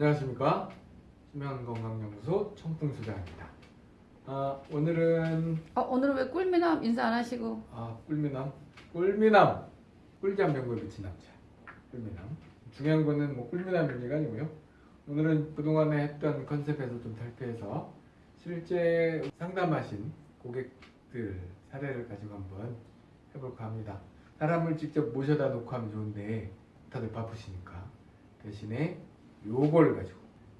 안녕하십니까? 수면건강연구소 청풍소장입니다. 아, 오늘은 어, 오늘은 왜 꿀미남 인사 안 하시고? 아, 꿀미남? 꿀미남! 꿀잠 병고에 미친 남자. 꿀미남. 중요한 거는 뭐 꿀미남 문제가 아니고요. 오늘은 그동안에 했던 컨셉에서 좀 탈피해서 실제 상담하신 고객들 사례를 가지고 한번 해볼까 합니다. 사람을 직접 모셔다 놓고 하면 좋은데 다들 바쁘시니까. 대신에 요걸 가지고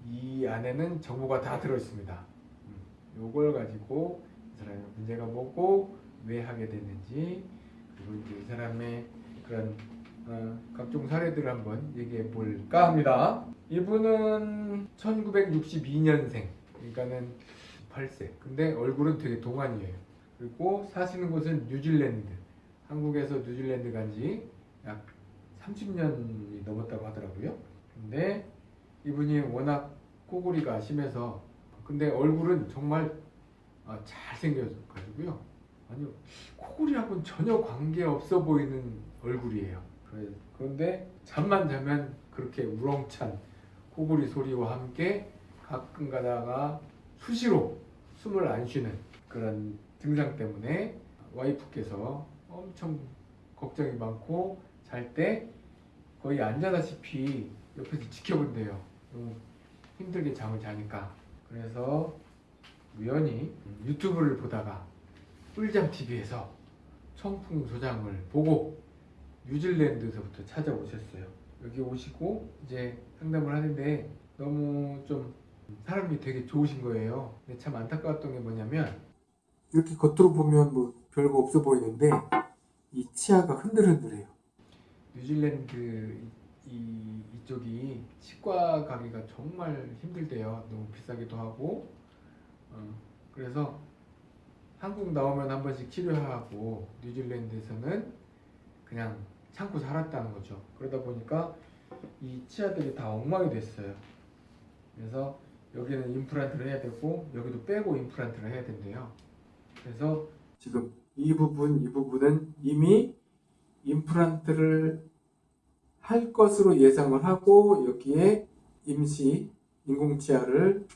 이 안에는 정보가 다 들어있습니다. 음, 요걸 가지고 이 사람의 문제가 뭐고 왜 하게 됐는지 그리고 이제 이 사람의 그런 어, 각종 사례들을 한번 얘기해 볼까 합니다. 이분은 1962년생, 그러니까는 8세. 근데 얼굴은 되게 동안이에요. 그리고 사시는 곳은 뉴질랜드. 한국에서 뉴질랜드 간지 약 30년이 넘었다고 하더라고요. 근데 이분이 워낙 코골이가 심해서 근데 얼굴은 정말 아, 잘생겨가지고요. 아니요 코골이하고는 전혀 관계 없어 보이는 얼굴이에요. 그런데 잠만 자면 그렇게 우렁찬 코골이 소리와 함께 가끔 가다가 수시로 숨을 안 쉬는 그런 증상 때문에 와이프께서 엄청 걱정이 많고 잘 때 거의 앉아다시피 옆에서 지켜본대요. 힘들게 잠을 자니까. 그래서 우연히 유튜브를 보다가 꿀잠 TV에서 청풍 소장을 보고 뉴질랜드에서부터 찾아오셨어요. 여기 오시고 이제 상담을 하는데 너무 좀 사람이 되게 좋으신 거예요. 근데 참 안타까웠던 게 뭐냐면 이렇게 겉으로 보면 뭐 별거 없어 보이는데 이 치아가 흔들흔들해요. 뉴질랜드 이, 이쪽이 치과 가기가 정말 힘들대요. 너무 비싸기도 하고. 어, 그래서 한국 나오면 한 번씩 치료하고 뉴질랜드에서는 그냥 참고 살았다는 거죠. 그러다 보니까 이 치아들이 다 엉망이 됐어요. 그래서 여기는 임플란트를 해야 되고 여기도 빼고 임플란트를 해야 된대요. 그래서 지금 이 부분, 이 부분은 이미 임플란트를 할 것으로 예상을 하고 여기에 임시 인공치아를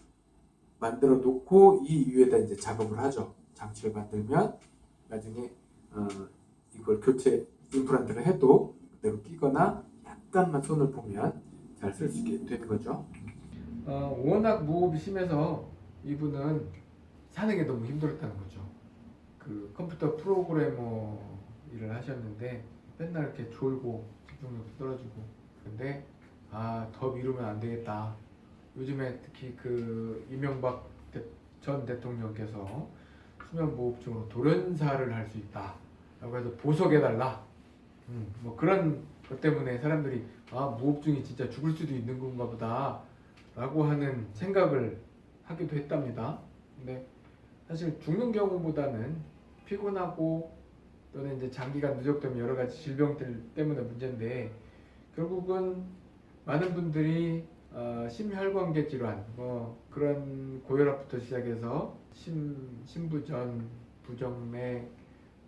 만들어 놓고 이 위에다 이제 작업을 하죠. 장치를 만들면 나중에 어, 이걸 교체 임플란트를 해도 그대로 끼거나 약간만 손을 보면 잘 쓸 수 있게 되는 거죠. 어, 워낙 무호흡이 심해서 이분은 사는 게 너무 힘들었다는 거죠. 그 컴퓨터 프로그래머 일을 하셨는데 맨날 이렇게 졸고 집중력도 떨어지고. 근데 아 더 미루면 안 되겠다. 요즘에 특히 그 이명박 대- 전 대통령께서 수면무호흡증으로 돌연사를 할 수 있다. 라고 해서 보석해달라. 음, 뭐 그런 것 때문에 사람들이 아 무호흡증이 진짜 죽을 수도 있는 건가 보다. 라고 하는 생각을 하기도 했답니다. 근데 사실 죽는 경우보다는 피곤하고 또는 이제 장기간 누적되면 여러 가지 질병들 때문에 문제인데 결국은 많은 분들이 어, 심혈관계 질환 뭐 그런 고혈압부터 시작해서 심, 심부전, 부정맥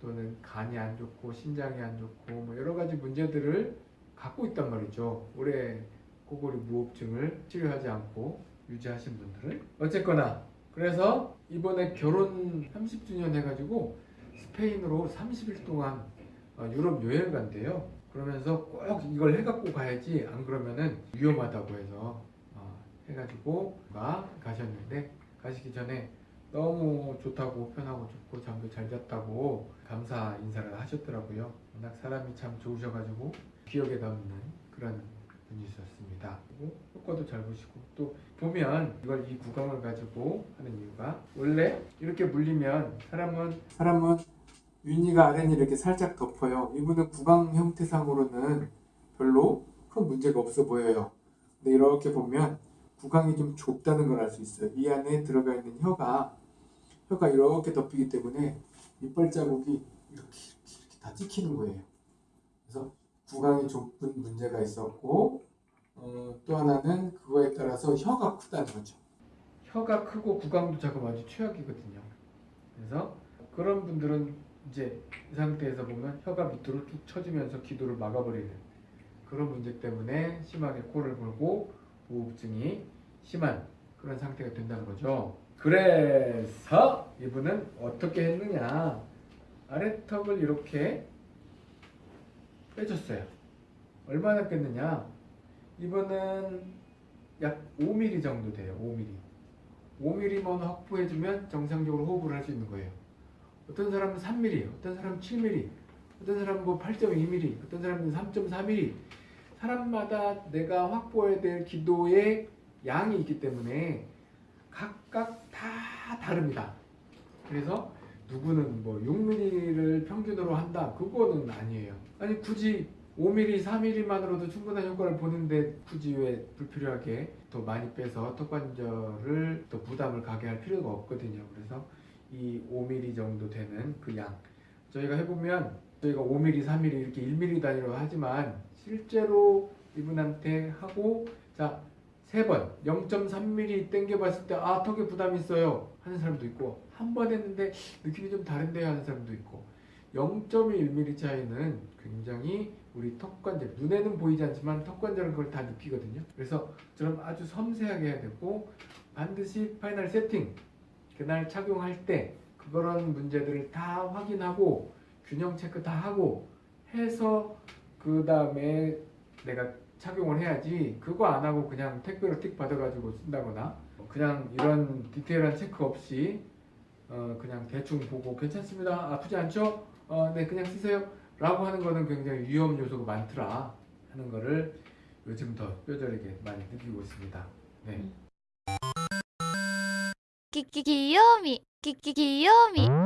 또는 간이 안 좋고 신장이 안 좋고 뭐 여러 가지 문제들을 갖고 있단 말이죠. 오래 코골이 무호흡증을 치료하지 않고 유지하신 분들은 어쨌거나 그래서 이번에 결혼 30주년 해가지고 스페인으로 30일 동안 어, 유럽 여행 간대요. 그러면서 꼭 이걸 해갖고 가야지 안 그러면은 위험하다고 해서 어, 해가지고 가 가셨는데 가시기 전에 너무 좋다고 편하고 좋고 잠도 잘 잤다고 감사 인사를 하셨더라고요. 워낙 사람이 참 좋으셔가지고 기억에 남는 그런 분이셨습니다. 그리고 효과도 잘 보시고 또 보면 이걸 이 구강을 가지고 하는 이유가 원래 이렇게 물리면 사람은 사람은 윗니가 아랫니 이렇게 살짝 덮어요. 이분은 구강 형태상으로는 별로 큰 문제가 없어 보여요. 근데 이렇게 보면 구강이 좀 좁다는 걸 알 수 있어요. 이 안에 들어가 있는 혀가 혀가 이렇게 덮이기 때문에 이빨 자국이 이렇게 이렇게, 이렇게 다 찍히는 거예요. 그래서 구강이 좁은 문제가 있었고 어, 또 하나는 그거에 따라서 혀가 크다는 거죠. 혀가 크고 구강도 작으면 아주 최악이거든요. 그래서 그런 분들은 이제 이 상태에서 보면 혀가 밑으로 쭉 처지면서 기도를 막아버리는 그런 문제 때문에 심하게 코를 골고 무호흡증이 심한 그런 상태가 된다는 거죠. 그래서 이분은 어떻게 했느냐 아래턱을 이렇게 빼줬어요. 얼마나 뺐느냐? 이분은 약 5mm 정도 돼요. 5mm. 5mm만 확보해주면 정상적으로 호흡을 할 수 있는 거예요. 어떤 사람은 3mm, 어떤 사람은 7mm, 어떤 사람은 뭐 8.2mm, 어떤 사람은 3.4mm. 사람마다 내가 확보해야 될 기도의 양이 있기 때문에 각각 다 다릅니다. 그래서 누구는 뭐 6mm를 평균으로 한다. 그거는 아니에요. 아니 굳이 5mm, 4mm만으로도 충분한 효과를 보는데 굳이 왜 불필요하게 더 많이 빼서 턱관절을 또 부담을 가게 할 필요가 없거든요. 그래서 이 5mm 정도 되는 그 양. 저희가 해보면 저희가 5mm, 3mm 이렇게 1mm 단위로 하지만 실제로 이분한테 하고 자 세번 0.3mm 당겨봤을 때 아 턱에 부담이 있어요 하는 사람도 있고 한 번 했는데 느낌이 좀 다른데 하는 사람도 있고 0.1mm 차이는 굉장히 우리 턱관절 눈에는 보이지 않지만 턱관절은 그걸 다 느끼거든요. 그래서 좀 아주 섬세하게 해야 되고 반드시 final 세팅 그날 착용할 때 그런 문제들을 다 확인하고 균형 체크 다 하고 해서 그 다음에 내가 착용을 해야지 그거 안 하고 그냥 택배로 틱 받아가지고 쓴다거나 그냥 이런 디테일한 체크 없이 어 그냥 대충 보고 괜찮습니다 아프지 않죠? 어 네 그냥 쓰세요 라고 하는 거는 굉장히 위험 요소가 많더라 하는 거를 요즘 더 뼈저리게 많이 느끼고 있습니다 네. きききよみきききよみ